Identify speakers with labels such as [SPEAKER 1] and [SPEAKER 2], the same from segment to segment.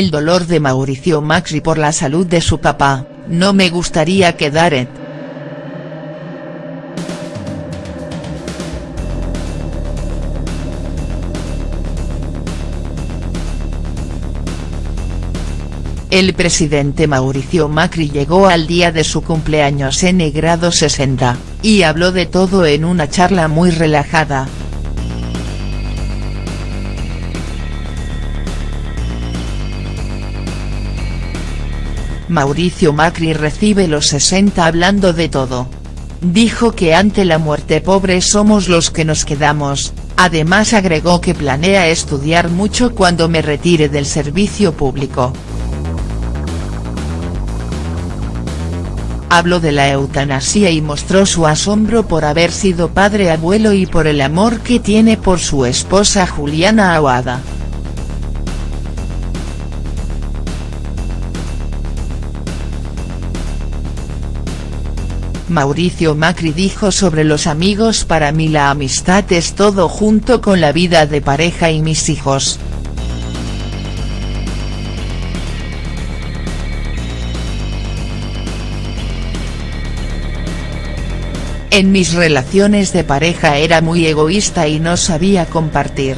[SPEAKER 1] El dolor de Mauricio Macri por la salud de su papá, no me gustaría quedar en. El presidente Mauricio Macri llegó al día de su cumpleaños en grado 60, y habló de todo en una charla muy relajada. Mauricio Macri recibe los 60 hablando de todo. Dijo que ante la muerte pobre somos los que nos quedamos, además agregó que planea estudiar mucho cuando me retire del servicio público. Habló de la eutanasia y mostró su asombro por haber sido padre abuelo y por el amor que tiene por su esposa Juliana Aguada. Mauricio Macri dijo sobre los amigos para mí la amistad es todo junto con la vida de pareja y mis hijos. En mis relaciones de pareja era muy egoísta y no sabía compartir.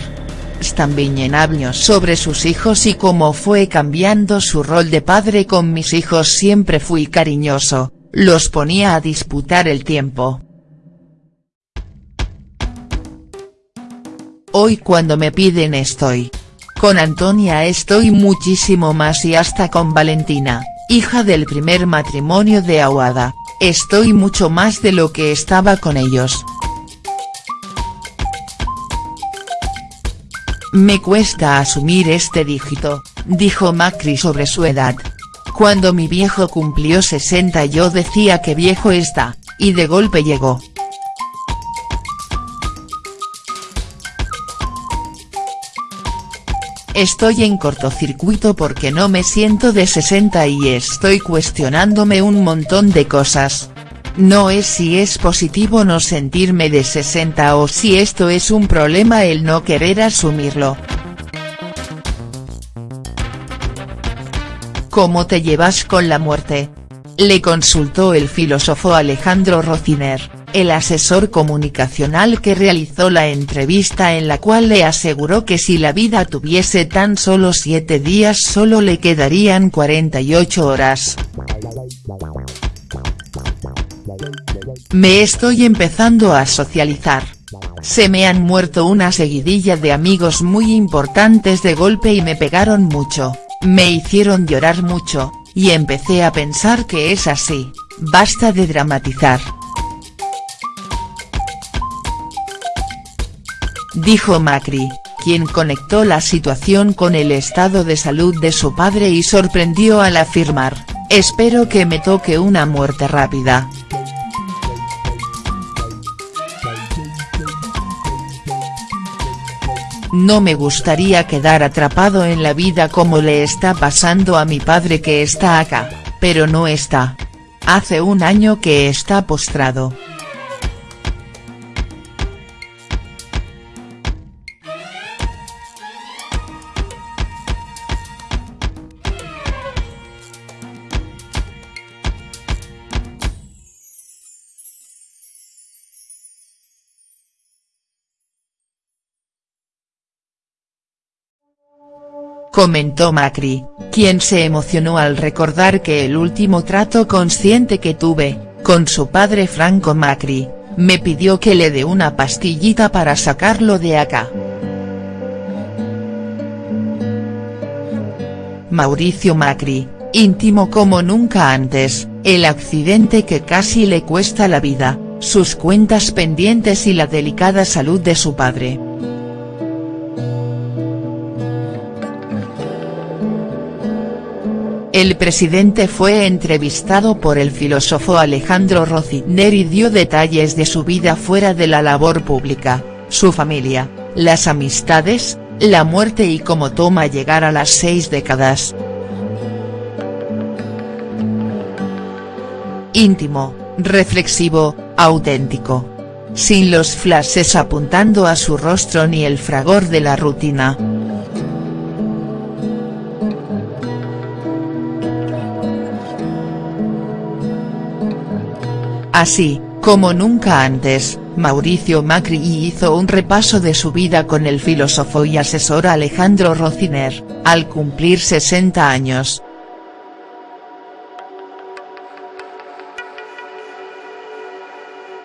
[SPEAKER 1] También habló sobre sus hijos y cómo fue cambiando su rol de padre con mis hijos siempre fui cariñoso, los ponía a disputar el tiempo. Hoy cuando me piden estoy. Con Antonia estoy muchísimo más y hasta con Valentina, hija del primer matrimonio de Aguada, estoy mucho más de lo que estaba con ellos. Me cuesta asumir este dígito, dijo Macri sobre su edad. Cuando mi viejo cumplió 60 yo decía que viejo está, y de golpe llegó. Estoy en cortocircuito porque no me siento de 60 y estoy cuestionándome un montón de cosas. No es si es positivo no sentirme de 60 o si esto es un problema el no querer asumirlo. ¿Cómo te llevas con la muerte? Le consultó el filósofo Alejandro Rociner, el asesor comunicacional que realizó la entrevista en la cual le aseguró que si la vida tuviese tan solo siete días solo le quedarían 48 horas. Me estoy empezando a socializar. Se me han muerto una seguidilla de amigos muy importantes de golpe y me pegaron mucho. Me hicieron llorar mucho, y empecé a pensar que es así, basta de dramatizar. Dijo Macri, quien conectó la situación con el estado de salud de su padre y sorprendió al afirmar, espero que me toque una muerte rápida. No me gustaría quedar atrapado en la vida como le está pasando a mi padre que está acá, pero no está. Hace un año que está postrado. Comentó Macri, quien se emocionó al recordar que el último trato consciente que tuve, con su padre Franco Macri, me pidió que le dé una pastillita para sacarlo de acá. Mauricio Macri, íntimo como nunca antes, el accidente que casi le cuesta la vida, sus cuentas pendientes y la delicada salud de su padre. El presidente fue entrevistado por el filósofo Alejandro Rociner y dio detalles de su vida fuera de la labor pública, su familia, las amistades, la muerte y cómo toma llegar a las seis décadas. Íntimo, reflexivo, auténtico. Sin los flashes apuntando a su rostro ni el fragor de la rutina. Así, como nunca antes, Mauricio Macri hizo un repaso de su vida con el filósofo y asesor Alejandro Rociner, al cumplir 60 años.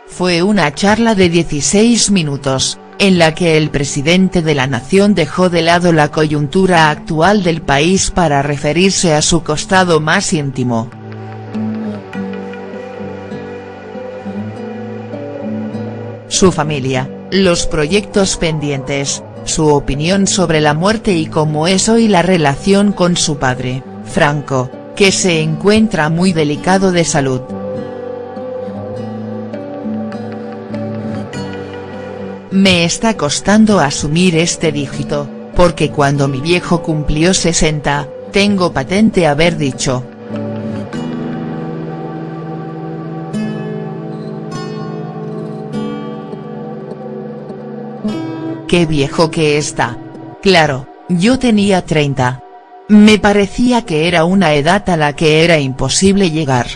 [SPEAKER 1] Fue una charla de 16 minutos, en la que el presidente de la nación dejó de lado la coyuntura actual del país para referirse a su costado más íntimo. Su familia, los proyectos pendientes, su opinión sobre la muerte y cómo es hoy la relación con su padre, Franco, que se encuentra muy delicado de salud. Me está costando asumir este dígito, porque cuando mi viejo cumplió 60, tengo patente haber dicho. Qué viejo que está. Claro, yo tenía 30. Me parecía que era una edad a la que era imposible llegar.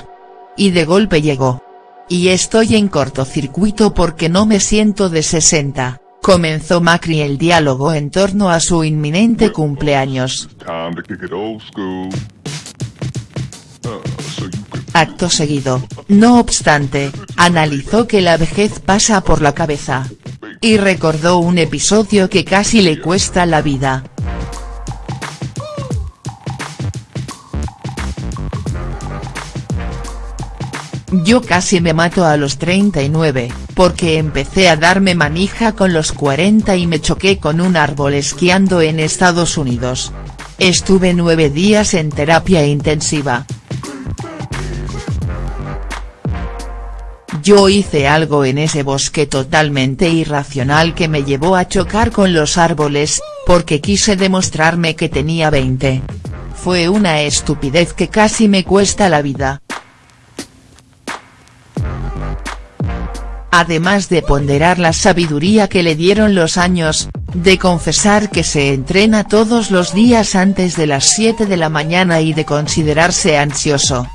[SPEAKER 1] Y de golpe llegó. Y estoy en cortocircuito porque no me siento de 60, comenzó Macri el diálogo en torno a su inminente cumpleaños. Acto seguido, no obstante, analizó que la vejez pasa por la cabeza. Y recordó un episodio que casi le cuesta la vida. Yo casi me mato a los 39, porque empecé a darme manija con los 40 y me choqué con un árbol esquiando en Estados Unidos. Estuve nueve días en terapia intensiva. Yo hice algo en ese bosque totalmente irracional que me llevó a chocar con los árboles, porque quise demostrarme que tenía 20. Fue una estupidez que casi me cuesta la vida. además de ponderar la sabiduría que le dieron los años, de confesar que se entrena todos los días antes de las 7 de la mañana y de considerarse ansioso.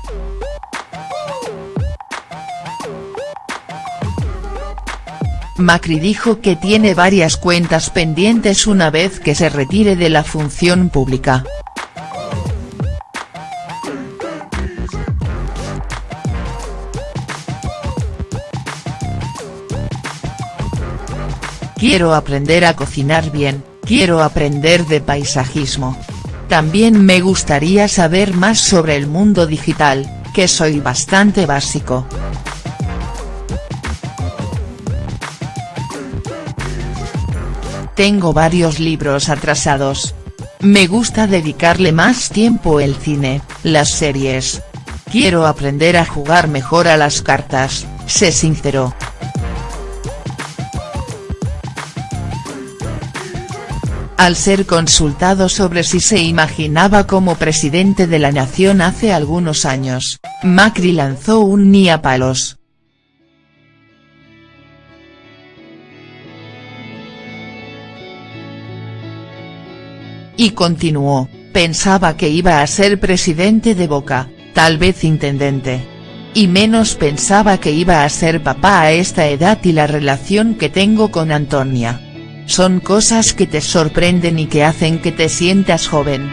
[SPEAKER 1] Macri dijo que tiene varias cuentas pendientes una vez que se retire de la función pública. Quiero aprender a cocinar bien, quiero aprender de paisajismo. También me gustaría saber más sobre el mundo digital, que soy bastante básico. Tengo varios libros atrasados. Me gusta dedicarle más tiempo el cine, las series. Quiero aprender a jugar mejor a las cartas, sé sincero. Al ser consultado sobre si se imaginaba como presidente de la nación hace algunos años, Macri lanzó un ni a palos. Y continuó, pensaba que iba a ser presidente de Boca, tal vez intendente. Y menos pensaba que iba a ser papá a esta edad y la relación que tengo con Antonia. Son cosas que te sorprenden y que hacen que te sientas joven.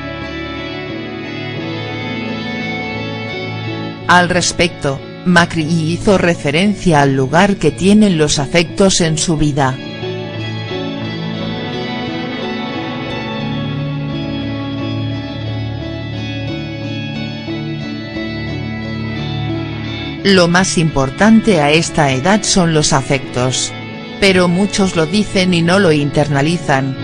[SPEAKER 1] Al respecto, Macri hizo referencia al lugar que tienen los afectos en su vida. Lo más importante a esta edad son los afectos pero muchos lo dicen y no lo internalizan.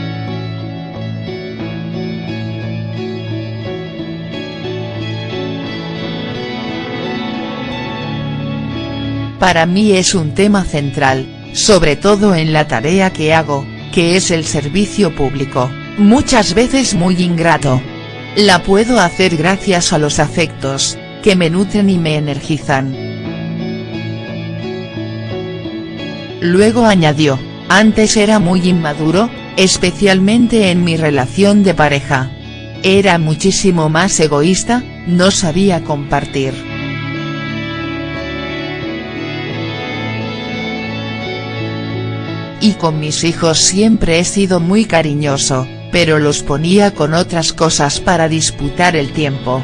[SPEAKER 1] Para mí es un tema central, sobre todo en la tarea que hago, que es el servicio público, muchas veces muy ingrato. La puedo hacer gracias a los afectos, que me nutren y me energizan. Luego añadió, antes era muy inmaduro, especialmente en mi relación de pareja. Era muchísimo más egoísta, no sabía compartir. Y con mis hijos siempre he sido muy cariñoso, pero los ponía con otras cosas para disputar el tiempo.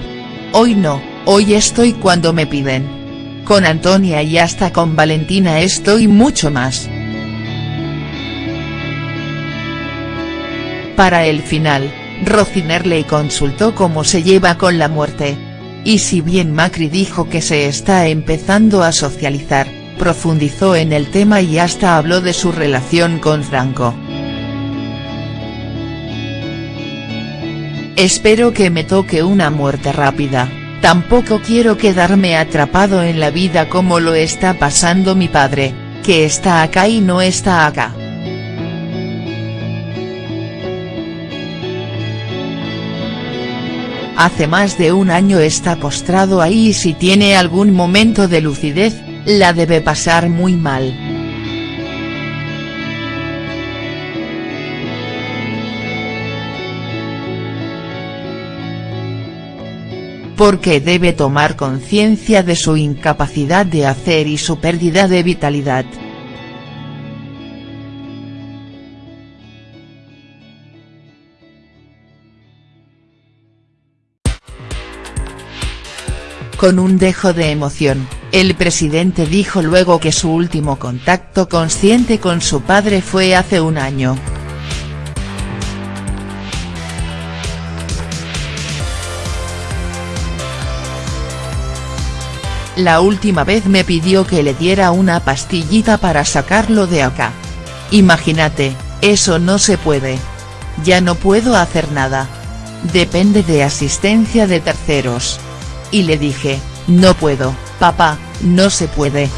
[SPEAKER 1] Hoy no, hoy estoy cuando me piden. Con Antonia y hasta con Valentina estoy mucho más. Para el final, Rociner le consultó cómo se lleva con la muerte. Y si bien Macri dijo que se está empezando a socializar, profundizó en el tema y hasta habló de su relación con Franco. Espero que me toque una muerte rápida, tampoco quiero quedarme atrapado en la vida como lo está pasando mi padre, que está acá y no está acá. Hace más de un año está postrado ahí y si tiene algún momento de lucidez, la debe pasar muy mal. Porque debe tomar conciencia de su incapacidad de hacer y su pérdida de vitalidad. Con un dejo de emoción, el presidente dijo luego que su último contacto consciente con su padre fue hace un año. La última vez me pidió que le diera una pastillita para sacarlo de acá. Imagínate, eso no se puede. Ya no puedo hacer nada. Depende de asistencia de terceros y le dije, no puedo, papá, no se puede.